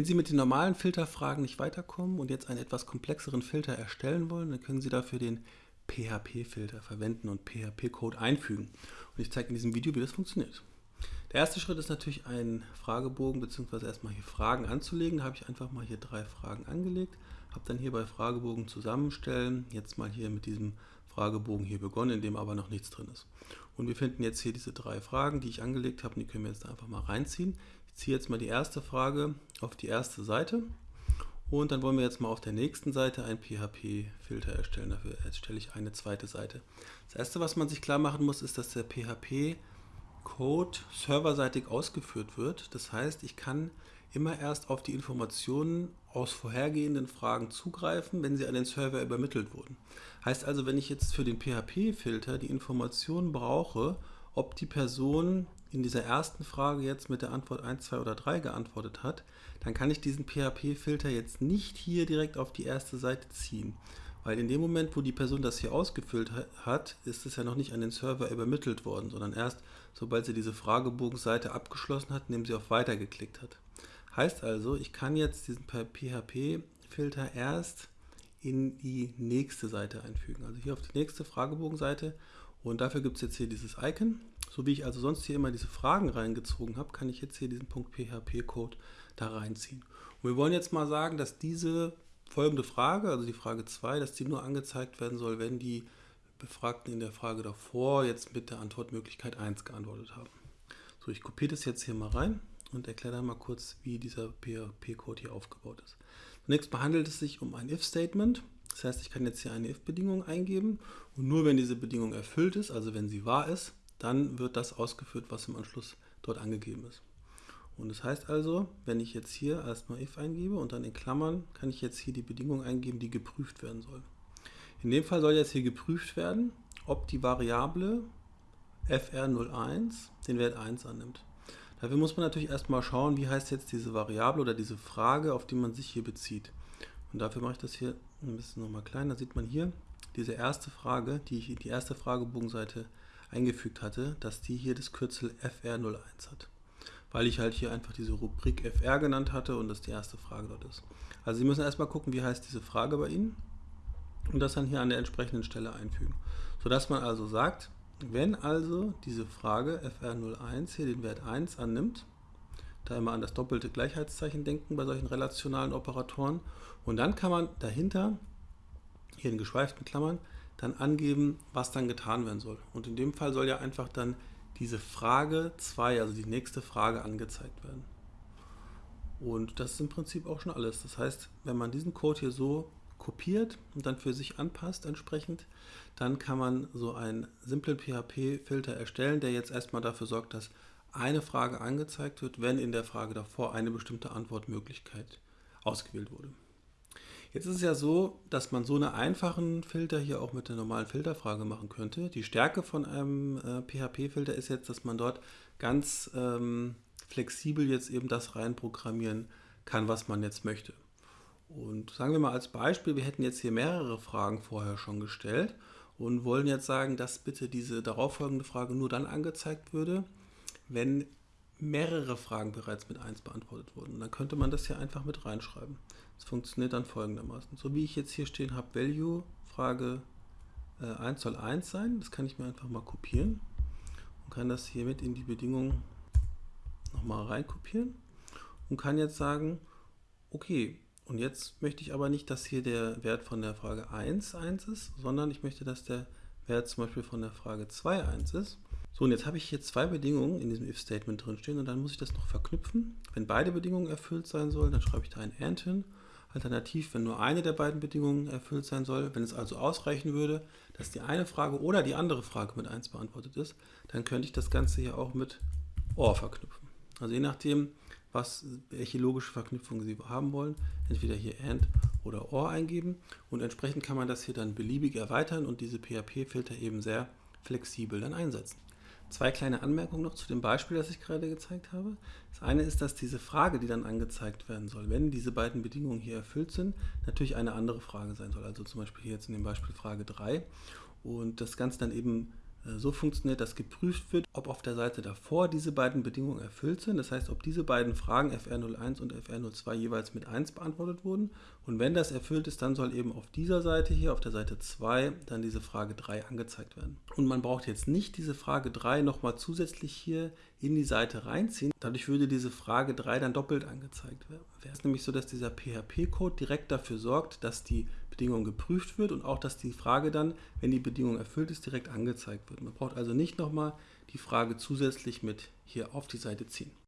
Wenn Sie mit den normalen Filterfragen nicht weiterkommen und jetzt einen etwas komplexeren Filter erstellen wollen, dann können Sie dafür den PHP-Filter verwenden und PHP-Code einfügen. Und ich zeige in diesem Video, wie das funktioniert. Der erste Schritt ist natürlich, einen Fragebogen bzw. erstmal hier Fragen anzulegen. Da habe ich einfach mal hier drei Fragen angelegt, habe dann hier bei Fragebogen zusammenstellen, jetzt mal hier mit diesem Fragebogen hier begonnen, in dem aber noch nichts drin ist. Und wir finden jetzt hier diese drei Fragen, die ich angelegt habe, und die können wir jetzt einfach mal reinziehen. Ich ziehe jetzt mal die erste Frage auf die erste Seite und dann wollen wir jetzt mal auf der nächsten Seite einen PHP-Filter erstellen. Dafür erstelle ich eine zweite Seite. Das erste, was man sich klar machen muss, ist, dass der PHP-Code serverseitig ausgeführt wird. Das heißt, ich kann immer erst auf die Informationen aus vorhergehenden Fragen zugreifen, wenn sie an den Server übermittelt wurden. Heißt also, wenn ich jetzt für den PHP-Filter die Informationen brauche, ob die Person in dieser ersten Frage jetzt mit der Antwort 1, 2 oder 3 geantwortet hat, dann kann ich diesen PHP-Filter jetzt nicht hier direkt auf die erste Seite ziehen. Weil in dem Moment, wo die Person das hier ausgefüllt hat, ist es ja noch nicht an den Server übermittelt worden, sondern erst, sobald sie diese Fragebogenseite abgeschlossen hat, indem sie auf Weiter geklickt hat. Heißt also, ich kann jetzt diesen PHP-Filter erst in die nächste Seite einfügen. Also hier auf die nächste Fragebogenseite und dafür gibt es jetzt hier dieses Icon. So wie ich also sonst hier immer diese Fragen reingezogen habe, kann ich jetzt hier diesen Punkt PHP-Code da reinziehen. Und wir wollen jetzt mal sagen, dass diese folgende Frage, also die Frage 2, dass die nur angezeigt werden soll, wenn die Befragten in der Frage davor jetzt mit der Antwortmöglichkeit 1 geantwortet haben. So, ich kopiere das jetzt hier mal rein und erkläre dann mal kurz, wie dieser PHP-Code hier aufgebaut ist. Zunächst mal handelt es sich um ein if-Statement. Das heißt, ich kann jetzt hier eine if-Bedingung eingeben und nur wenn diese Bedingung erfüllt ist, also wenn sie wahr ist, dann wird das ausgeführt, was im Anschluss dort angegeben ist. Und das heißt also, wenn ich jetzt hier erstmal if eingebe und dann in Klammern, kann ich jetzt hier die Bedingung eingeben, die geprüft werden soll. In dem Fall soll jetzt hier geprüft werden, ob die Variable fr01 den Wert 1 annimmt. Dafür muss man natürlich erstmal schauen, wie heißt jetzt diese Variable oder diese Frage, auf die man sich hier bezieht. Und dafür mache ich das hier ein bisschen nochmal kleiner. Da sieht man hier diese erste Frage, die ich in die erste Fragebogenseite eingefügt hatte, dass die hier das Kürzel FR01 hat. Weil ich halt hier einfach diese Rubrik FR genannt hatte und das die erste Frage dort ist. Also Sie müssen erstmal gucken, wie heißt diese Frage bei Ihnen und das dann hier an der entsprechenden Stelle einfügen. Sodass man also sagt, wenn also diese Frage FR01 hier den Wert 1 annimmt, da immer an das doppelte Gleichheitszeichen denken bei solchen relationalen Operatoren und dann kann man dahinter, hier in geschweiften Klammern, dann angeben, was dann getan werden soll. Und in dem Fall soll ja einfach dann diese Frage 2, also die nächste Frage, angezeigt werden. Und das ist im Prinzip auch schon alles. Das heißt, wenn man diesen Code hier so kopiert und dann für sich anpasst entsprechend, dann kann man so einen simplen PHP-Filter erstellen, der jetzt erstmal dafür sorgt, dass eine Frage angezeigt wird, wenn in der Frage davor eine bestimmte Antwortmöglichkeit ausgewählt wurde. Jetzt ist es ja so, dass man so einen einfachen Filter hier auch mit der normalen Filterfrage machen könnte. Die Stärke von einem äh, PHP-Filter ist jetzt, dass man dort ganz ähm, flexibel jetzt eben das reinprogrammieren kann, was man jetzt möchte. Und sagen wir mal als Beispiel, wir hätten jetzt hier mehrere Fragen vorher schon gestellt und wollen jetzt sagen, dass bitte diese darauffolgende Frage nur dann angezeigt würde, wenn mehrere Fragen bereits mit 1 beantwortet wurden. Dann könnte man das hier einfach mit reinschreiben. Das funktioniert dann folgendermaßen. So wie ich jetzt hier stehen habe, Value, Frage äh, 1 soll 1 sein. Das kann ich mir einfach mal kopieren und kann das hier mit in die Bedingungen nochmal reinkopieren und kann jetzt sagen, okay, und jetzt möchte ich aber nicht, dass hier der Wert von der Frage 1 1 ist, sondern ich möchte, dass der Wert zum Beispiel von der Frage 2 1 ist. So, und jetzt habe ich hier zwei Bedingungen in diesem if-Statement drinstehen und dann muss ich das noch verknüpfen. Wenn beide Bedingungen erfüllt sein sollen, dann schreibe ich da ein AND hin Alternativ, wenn nur eine der beiden Bedingungen erfüllt sein soll, wenn es also ausreichen würde, dass die eine Frage oder die andere Frage mit 1 beantwortet ist, dann könnte ich das Ganze hier auch mit OR verknüpfen. Also je nachdem, was, welche logische Verknüpfung Sie haben wollen, entweder hier AND oder OR eingeben und entsprechend kann man das hier dann beliebig erweitern und diese PHP-Filter eben sehr flexibel dann einsetzen. Zwei kleine Anmerkungen noch zu dem Beispiel, das ich gerade gezeigt habe. Das eine ist, dass diese Frage, die dann angezeigt werden soll, wenn diese beiden Bedingungen hier erfüllt sind, natürlich eine andere Frage sein soll. Also zum Beispiel hier jetzt in dem Beispiel Frage 3 und das Ganze dann eben so funktioniert, dass geprüft wird, ob auf der Seite davor diese beiden Bedingungen erfüllt sind. Das heißt, ob diese beiden Fragen FR01 und FR02 jeweils mit 1 beantwortet wurden. Und wenn das erfüllt ist, dann soll eben auf dieser Seite hier, auf der Seite 2, dann diese Frage 3 angezeigt werden. Und man braucht jetzt nicht diese Frage 3 nochmal zusätzlich hier in die Seite reinziehen. Dadurch würde diese Frage 3 dann doppelt angezeigt werden. Es ist nämlich so, dass dieser PHP-Code direkt dafür sorgt, dass die Bedingung geprüft wird und auch, dass die Frage dann, wenn die Bedingung erfüllt ist, direkt angezeigt wird. Man braucht also nicht nochmal die Frage zusätzlich mit hier auf die Seite ziehen.